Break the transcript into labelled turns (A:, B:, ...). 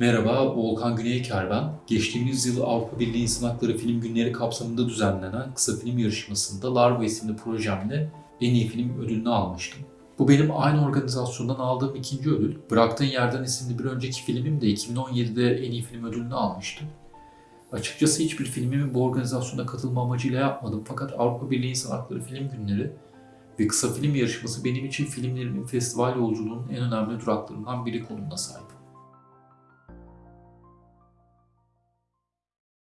A: Merhaba, Volkan Güneyker ben. Geçtiğimiz yıl Avrupa Birliği İnsan Hakları Film Günleri kapsamında düzenlenen kısa film yarışmasında Larva isimli projemle en iyi film ödülünü almıştım. Bu benim aynı organizasyondan aldığım ikinci ödül. Bıraktığın Yerden isimli bir önceki filmim de 2017'de en iyi film ödülünü almıştı. Açıkçası hiçbir filmimi bu organizasyona katılma amacıyla yapmadım fakat Avrupa Birliği İnsan Hakları Film Günleri ve kısa film yarışması benim için filmlerimin festival yolculuğunun en önemli duraklarından biri konumuna sahip.